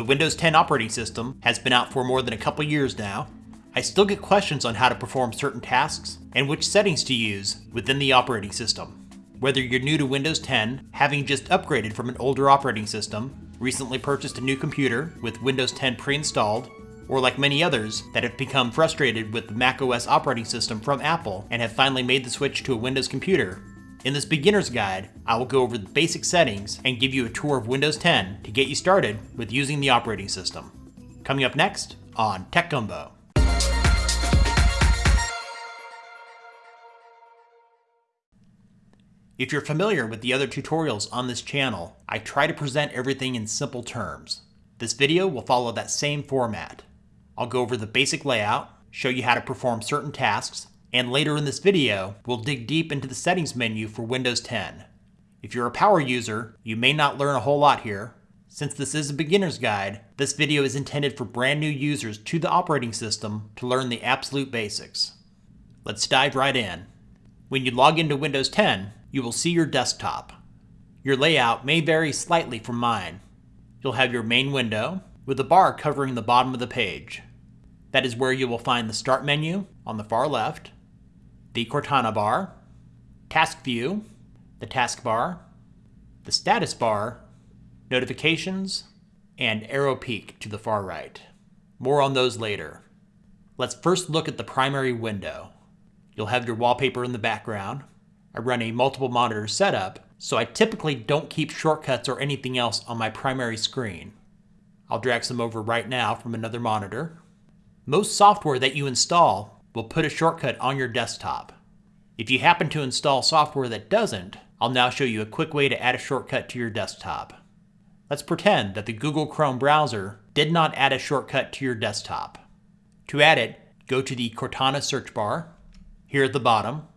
the Windows 10 operating system has been out for more than a couple years now, I still get questions on how to perform certain tasks and which settings to use within the operating system. Whether you're new to Windows 10, having just upgraded from an older operating system, recently purchased a new computer with Windows 10 pre-installed, or like many others that have become frustrated with the macOS operating system from Apple and have finally made the switch to a Windows computer, in this beginner's guide, I will go over the basic settings and give you a tour of Windows 10 to get you started with using the operating system. Coming up next on Tech Gumbo. If you're familiar with the other tutorials on this channel, I try to present everything in simple terms. This video will follow that same format. I'll go over the basic layout, show you how to perform certain tasks, and later in this video, we'll dig deep into the settings menu for Windows 10. If you're a power user, you may not learn a whole lot here. Since this is a beginner's guide, this video is intended for brand new users to the operating system to learn the absolute basics. Let's dive right in. When you log into Windows 10, you will see your desktop. Your layout may vary slightly from mine. You'll have your main window, with a bar covering the bottom of the page. That is where you will find the Start menu on the far left, the Cortana bar, Task View, the Taskbar, the Status bar, Notifications, and Aero Peek to the far right. More on those later. Let's first look at the primary window. You'll have your wallpaper in the background. I run a multiple monitor setup, so I typically don't keep shortcuts or anything else on my primary screen. I'll drag some over right now from another monitor. Most software that you install will put a shortcut on your desktop. If you happen to install software that doesn't, I'll now show you a quick way to add a shortcut to your desktop. Let's pretend that the Google Chrome browser did not add a shortcut to your desktop. To add it, go to the Cortana search bar. Here at the bottom,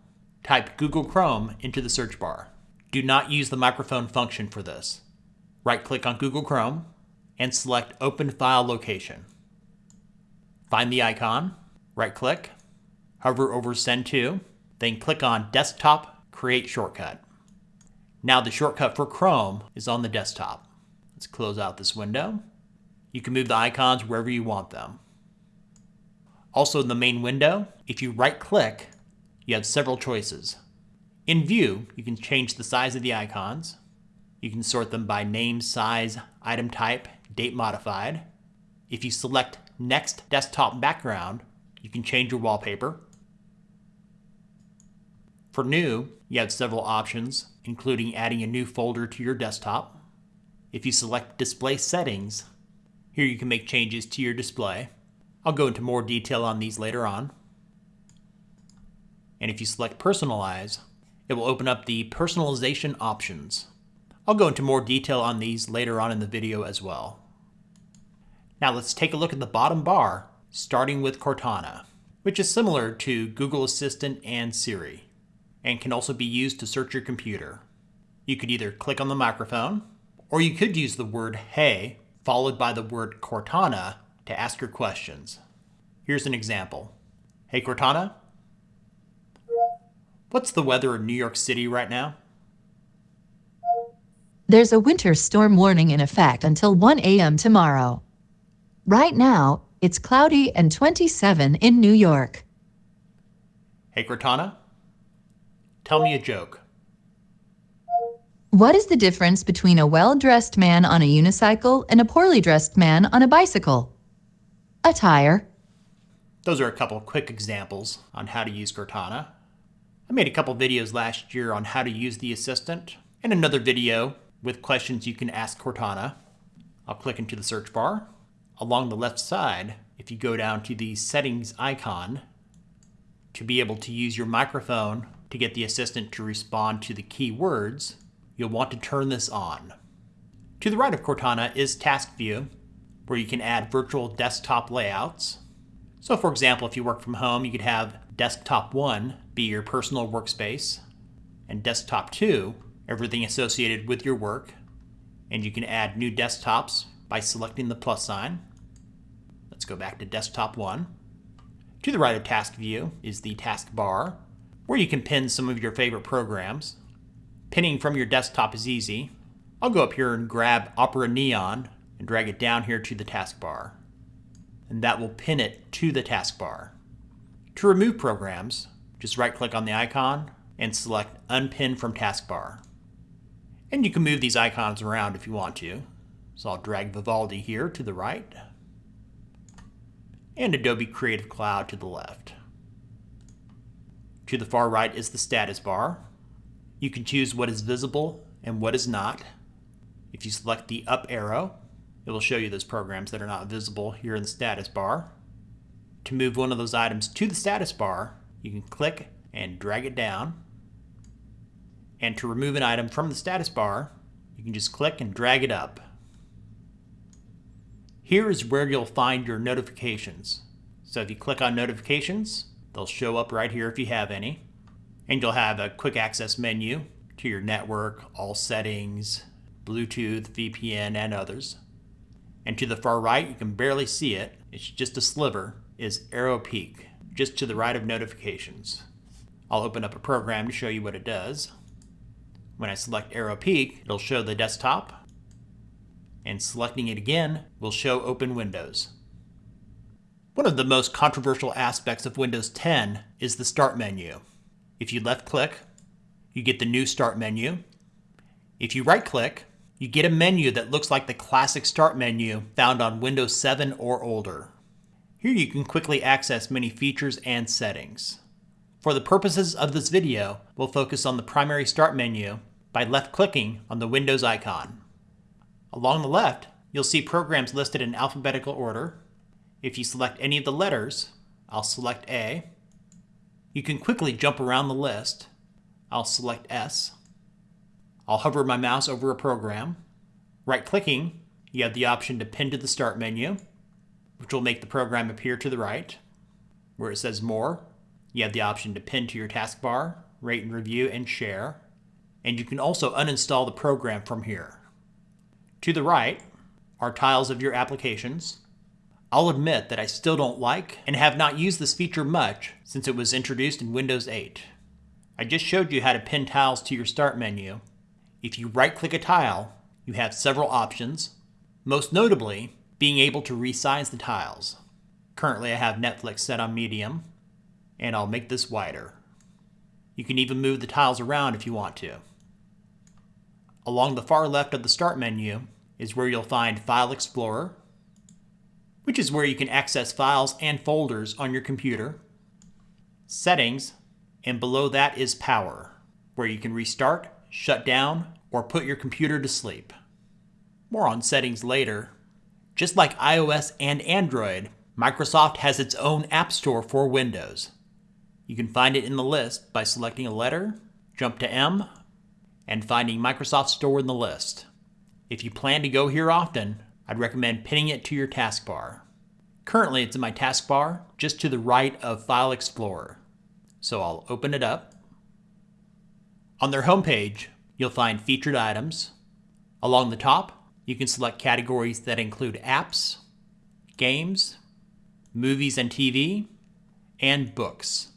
type Google Chrome into the search bar. Do not use the microphone function for this. Right-click on Google Chrome and select Open File Location. Find the icon, right-click, hover over Send To, then click on Desktop Create Shortcut. Now the shortcut for Chrome is on the desktop. Let's close out this window. You can move the icons wherever you want them. Also in the main window, if you right click, you have several choices. In View, you can change the size of the icons. You can sort them by name, size, item type, date modified. If you select Next Desktop Background, you can change your wallpaper. For new, you have several options, including adding a new folder to your desktop. If you select Display Settings, here you can make changes to your display. I'll go into more detail on these later on. And if you select Personalize, it will open up the personalization options. I'll go into more detail on these later on in the video as well. Now let's take a look at the bottom bar, starting with Cortana, which is similar to Google Assistant and Siri and can also be used to search your computer. You could either click on the microphone, or you could use the word Hey, followed by the word Cortana to ask your questions. Here's an example. Hey Cortana, what's the weather in New York City right now? There's a winter storm warning in effect until 1 a.m. tomorrow. Right now, it's cloudy and 27 in New York. Hey Cortana, Tell me a joke. What is the difference between a well-dressed man on a unicycle and a poorly dressed man on a bicycle? A tire. Those are a couple quick examples on how to use Cortana. I made a couple videos last year on how to use the assistant, and another video with questions you can ask Cortana. I'll click into the search bar. Along the left side, if you go down to the settings icon, to be able to use your microphone to get the assistant to respond to the key words, you'll want to turn this on. To the right of Cortana is Task View, where you can add virtual desktop layouts. So for example, if you work from home, you could have Desktop 1 be your personal workspace, and Desktop 2, everything associated with your work. And you can add new desktops by selecting the plus sign. Let's go back to Desktop 1. To the right of Task View is the taskbar, where you can pin some of your favorite programs. Pinning from your desktop is easy. I'll go up here and grab Opera Neon and drag it down here to the taskbar. And that will pin it to the taskbar. To remove programs, just right click on the icon and select Unpin from Taskbar. And you can move these icons around if you want to. So I'll drag Vivaldi here to the right and Adobe Creative Cloud to the left. To the far right is the status bar. You can choose what is visible and what is not. If you select the up arrow, it will show you those programs that are not visible here in the status bar. To move one of those items to the status bar, you can click and drag it down. And to remove an item from the status bar, you can just click and drag it up. Here is where you'll find your notifications. So if you click on notifications, they'll show up right here if you have any. And you'll have a quick access menu to your network, all settings, Bluetooth, VPN, and others. And to the far right, you can barely see it, it's just a sliver, is Aero Peek, just to the right of notifications. I'll open up a program to show you what it does. When I select Aero Peek, it'll show the desktop, and selecting it again will show open windows. One of the most controversial aspects of Windows 10 is the Start menu. If you left click, you get the new Start menu. If you right click, you get a menu that looks like the classic Start menu found on Windows 7 or older. Here you can quickly access many features and settings. For the purposes of this video, we'll focus on the primary Start menu by left clicking on the Windows icon. Along the left, you'll see programs listed in alphabetical order. If you select any of the letters, I'll select A. You can quickly jump around the list. I'll select S. I'll hover my mouse over a program. Right-clicking, you have the option to pin to the Start menu, which will make the program appear to the right. Where it says More, you have the option to pin to your taskbar, rate and review, and share. And you can also uninstall the program from here. To the right are tiles of your applications. I'll admit that I still don't like and have not used this feature much since it was introduced in Windows 8. I just showed you how to pin tiles to your Start menu. If you right-click a tile, you have several options, most notably being able to resize the tiles. Currently I have Netflix set on medium, and I'll make this wider. You can even move the tiles around if you want to. Along the far left of the Start menu is where you'll find File Explorer, which is where you can access files and folders on your computer, Settings, and below that is Power, where you can restart, shut down, or put your computer to sleep. More on settings later. Just like iOS and Android, Microsoft has its own App Store for Windows. You can find it in the list by selecting a letter, jump to M, and finding Microsoft Store in the list. If you plan to go here often, I'd recommend pinning it to your taskbar. Currently it's in my taskbar just to the right of File Explorer. So I'll open it up. On their homepage, you'll find featured items. Along the top, you can select categories that include apps, games, movies and TV, and books.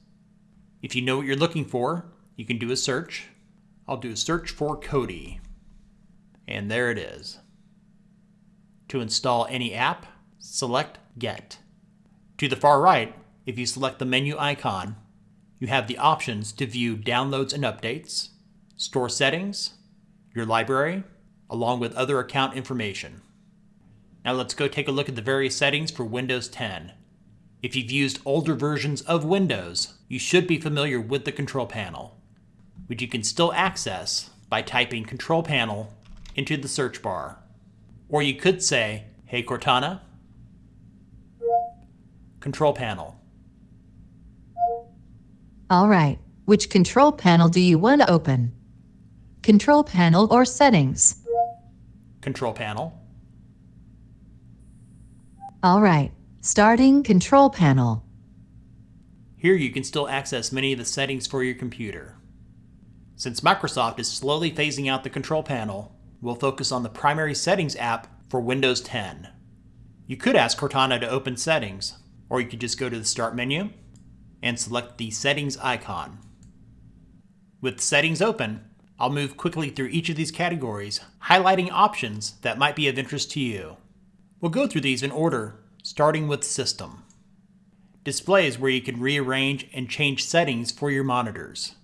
If you know what you're looking for, you can do a search. I'll do a search for Kodi. And there it is. To install any app, select Get. To the far right, if you select the menu icon, you have the options to view downloads and updates, store settings, your library, along with other account information. Now let's go take a look at the various settings for Windows 10. If you've used older versions of Windows, you should be familiar with the control panel, which you can still access by typing control panel into the search bar. Or you could say, hey Cortana, control panel. All right, which control panel do you want to open? Control panel or settings? Control panel. All right, starting control panel. Here you can still access many of the settings for your computer. Since Microsoft is slowly phasing out the control panel, we'll focus on the primary settings app for Windows 10. You could ask Cortana to open settings, or you could just go to the start menu and select the settings icon. With settings open, I'll move quickly through each of these categories, highlighting options that might be of interest to you. We'll go through these in order, starting with System. Display is where you can rearrange and change settings for your monitors.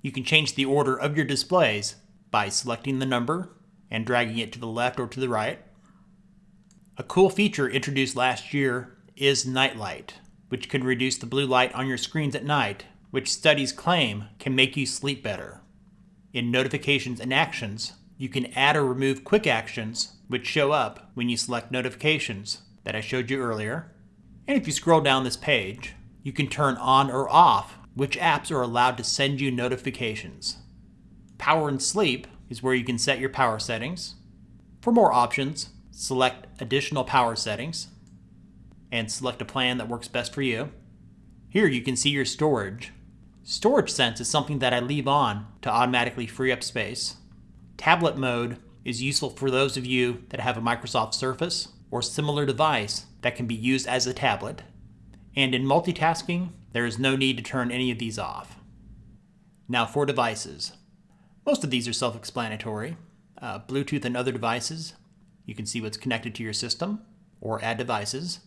You can change the order of your displays by selecting the number and dragging it to the left or to the right. A cool feature introduced last year is Nightlight, which can reduce the blue light on your screens at night, which studies claim can make you sleep better. In Notifications and Actions, you can add or remove quick actions which show up when you select notifications that I showed you earlier. And if you scroll down this page, you can turn on or off which apps are allowed to send you notifications. Power and Sleep is where you can set your power settings. For more options, select Additional Power Settings and select a plan that works best for you. Here you can see your storage. Storage Sense is something that I leave on to automatically free up space. Tablet mode is useful for those of you that have a Microsoft Surface or similar device that can be used as a tablet. And in multitasking, there is no need to turn any of these off. Now for devices. Most of these are self-explanatory. Uh, Bluetooth and other devices, you can see what's connected to your system, or add devices.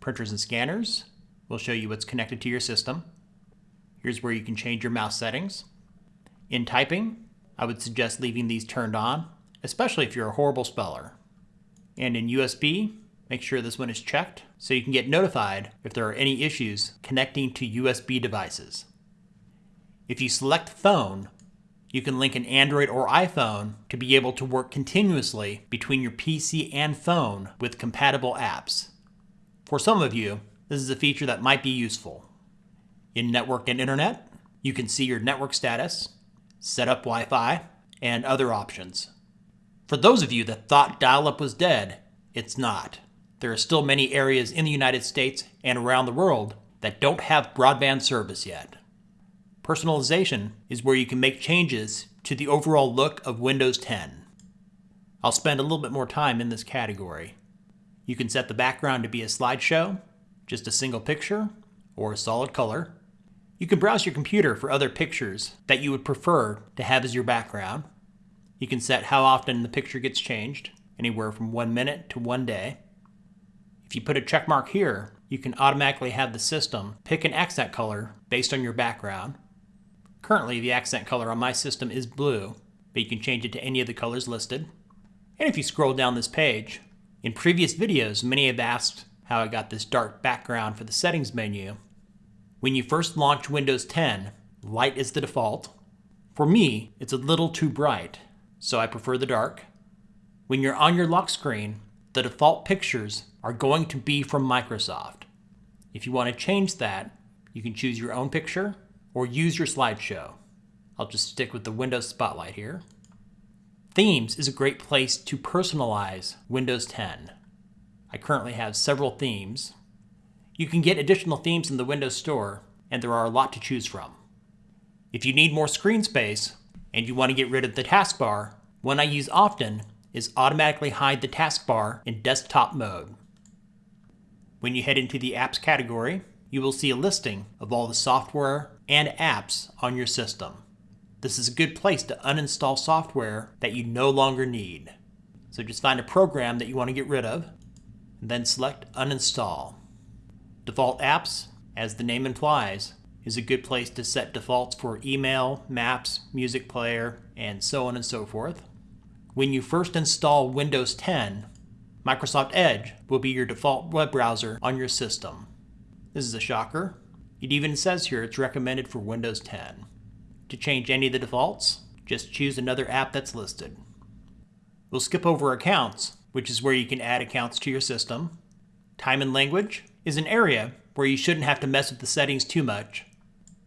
Printers and scanners will show you what's connected to your system. Here's where you can change your mouse settings. In typing, I would suggest leaving these turned on, especially if you're a horrible speller. And in USB, make sure this one is checked so you can get notified if there are any issues connecting to USB devices. If you select phone, you can link an Android or iPhone to be able to work continuously between your PC and phone with compatible apps. For some of you, this is a feature that might be useful. In Network and Internet, you can see your network status, set up Wi-Fi, and other options. For those of you that thought dial-up was dead, it's not. There are still many areas in the United States and around the world that don't have broadband service yet. Personalization is where you can make changes to the overall look of Windows 10. I'll spend a little bit more time in this category. You can set the background to be a slideshow, just a single picture, or a solid color. You can browse your computer for other pictures that you would prefer to have as your background. You can set how often the picture gets changed, anywhere from one minute to one day. If you put a check mark here, you can automatically have the system pick an accent color based on your background. Currently, the accent color on my system is blue, but you can change it to any of the colors listed. And if you scroll down this page, in previous videos, many have asked how I got this dark background for the settings menu. When you first launch Windows 10, light is the default. For me, it's a little too bright, so I prefer the dark. When you're on your lock screen, the default pictures are going to be from Microsoft. If you want to change that, you can choose your own picture or use your slideshow. I'll just stick with the Windows Spotlight here. Themes is a great place to personalize Windows 10. I currently have several themes. You can get additional themes in the Windows Store, and there are a lot to choose from. If you need more screen space, and you want to get rid of the taskbar, one I use often is automatically hide the taskbar in desktop mode. When you head into the apps category, you will see a listing of all the software and apps on your system. This is a good place to uninstall software that you no longer need. So just find a program that you want to get rid of, and then select uninstall. Default apps, as the name implies, is a good place to set defaults for email, maps, music player, and so on and so forth. When you first install Windows 10, Microsoft Edge will be your default web browser on your system. This is a shocker. It even says here it's recommended for Windows 10. To change any of the defaults, just choose another app that's listed. We'll skip over accounts, which is where you can add accounts to your system. Time and language is an area where you shouldn't have to mess with the settings too much.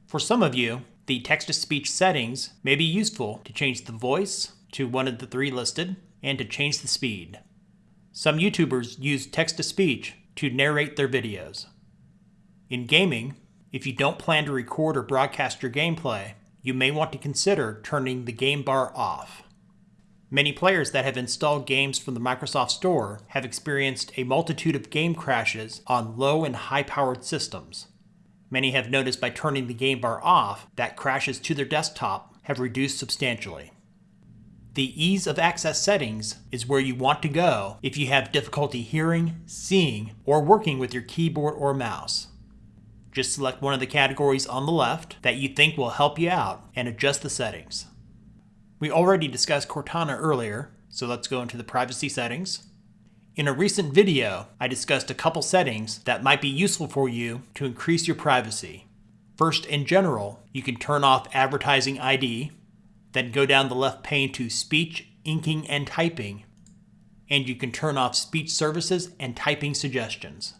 For some of you, the text-to-speech settings may be useful to change the voice to one of the three listed and to change the speed. Some YouTubers use text-to-speech to narrate their videos. In gaming, if you don't plan to record or broadcast your gameplay, you may want to consider turning the game bar off. Many players that have installed games from the Microsoft Store have experienced a multitude of game crashes on low and high powered systems. Many have noticed by turning the game bar off that crashes to their desktop have reduced substantially. The ease of access settings is where you want to go if you have difficulty hearing, seeing, or working with your keyboard or mouse. Just select one of the categories on the left that you think will help you out and adjust the settings. We already discussed Cortana earlier, so let's go into the privacy settings. In a recent video, I discussed a couple settings that might be useful for you to increase your privacy. First, in general, you can turn off advertising ID, then go down the left pane to speech, inking, and typing, and you can turn off speech services and typing suggestions.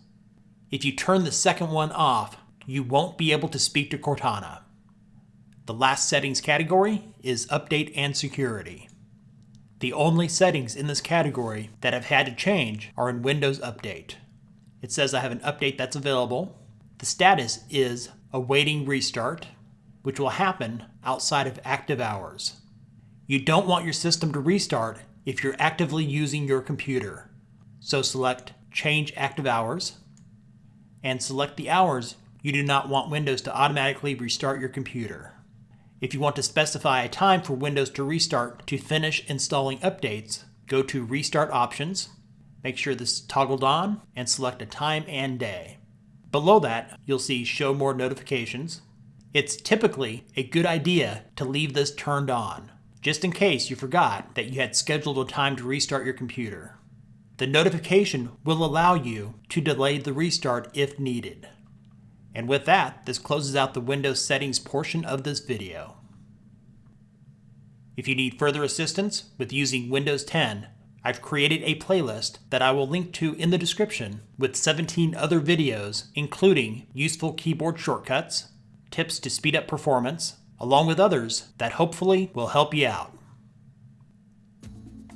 If you turn the second one off, you won't be able to speak to Cortana. The last settings category is update and security. The only settings in this category that have had to change are in Windows Update. It says I have an update that's available. The status is awaiting restart, which will happen outside of active hours. You don't want your system to restart if you're actively using your computer. So select Change Active Hours and select the hours you do not want Windows to automatically restart your computer. If you want to specify a time for Windows to restart to finish installing updates, go to Restart Options, make sure this is toggled on, and select a time and day. Below that, you'll see Show More Notifications. It's typically a good idea to leave this turned on, just in case you forgot that you had scheduled a time to restart your computer. The notification will allow you to delay the restart if needed. And with that, this closes out the Windows settings portion of this video. If you need further assistance with using Windows 10, I've created a playlist that I will link to in the description with 17 other videos, including useful keyboard shortcuts, tips to speed up performance, along with others that hopefully will help you out.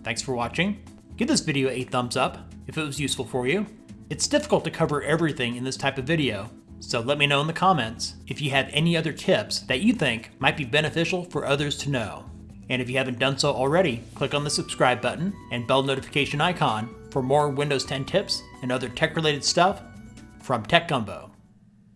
Thanks for watching. Give this video a thumbs up if it was useful for you. It's difficult to cover everything in this type of video, so let me know in the comments if you have any other tips that you think might be beneficial for others to know. And if you haven't done so already, click on the subscribe button and bell notification icon for more Windows 10 tips and other tech related stuff from Tech Gumbo.